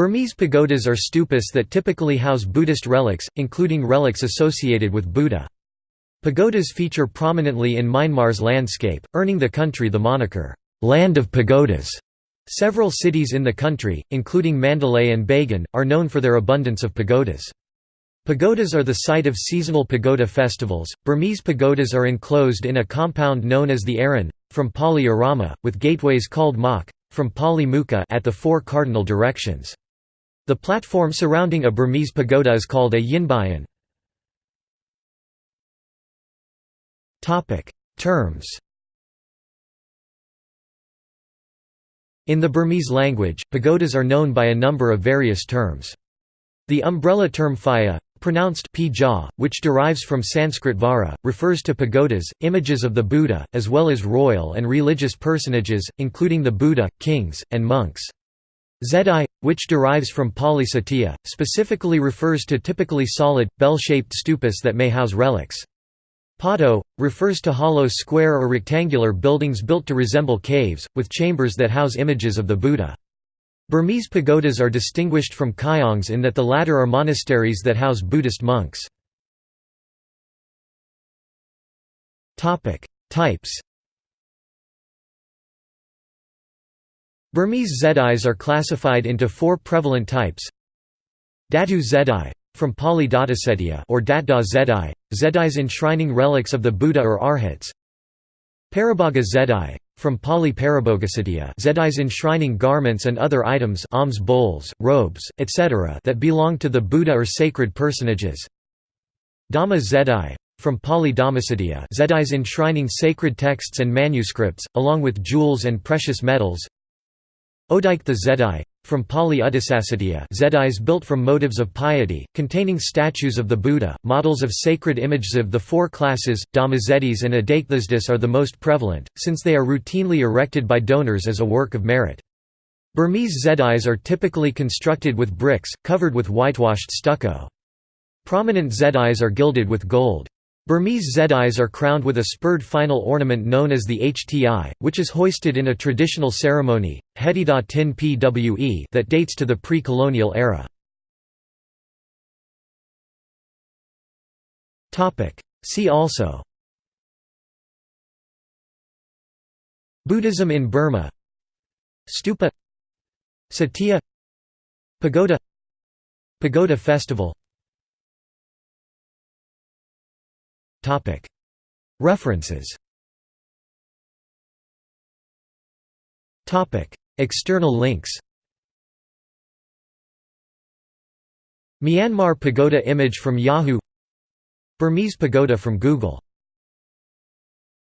Burmese pagodas are stupas that typically house Buddhist relics, including relics associated with Buddha. Pagodas feature prominently in Myanmar's landscape, earning the country the moniker, "'Land of Pagodas'". Several cities in the country, including Mandalay and Bagan, are known for their abundance of pagodas. Pagodas are the site of seasonal pagoda festivals. Burmese pagodas are enclosed in a compound known as the Aran, from Pali Arama, with gateways called Mak, from Pali Mukha at the four cardinal directions. The platform surrounding a Burmese pagoda is called a yinbayan. Terms In the Burmese language, pagodas are known by a number of various terms. The umbrella term phaya, pronounced pija, which derives from Sanskrit vara, refers to pagodas, images of the Buddha, as well as royal and religious personages, including the Buddha, kings, and monks. Zedai, which derives from Pali Satya, specifically refers to typically solid, bell-shaped stupas that may house relics. Pado, refers to hollow square or rectangular buildings built to resemble caves, with chambers that house images of the Buddha. Burmese pagodas are distinguished from kyaungs in that the latter are monasteries that house Buddhist monks. Types Burmese zedais are classified into four prevalent types Datu zedai from Pali Datasetia or Datda zedai, zedais enshrining relics of the Buddha or Arhats Parabhaga zedai from Pali Parabhogasiddhya Zedais enshrining garments and other items alms bowls, robes, etc. that belong to the Buddha or sacred personages Dhamma Zedai from Pali Dhammasiddhya Zedais enshrining sacred texts and manuscripts, along with jewels and precious metals Odaikta Zedai from Pali Uddisasiddhya Zedais built from motives of piety, containing statues of the Buddha, models of sacred images of the four classes, Dhammazeddis and Adaikthisdis are the most prevalent, since they are routinely erected by donors as a work of merit. Burmese Zedais are typically constructed with bricks, covered with whitewashed stucco. Prominent Zedais are gilded with gold. Burmese zedais are crowned with a spire finial ornament known as the hti, which is hoisted in a traditional ceremony, Hetida Tin Pwe that dates to the pre-colonial era. See also. Buddhism in Burma. Stupa. Satya. Pagoda. Pagoda festival References. External links. Myanmar pagoda image from Yahoo! Burmese pagoda from Google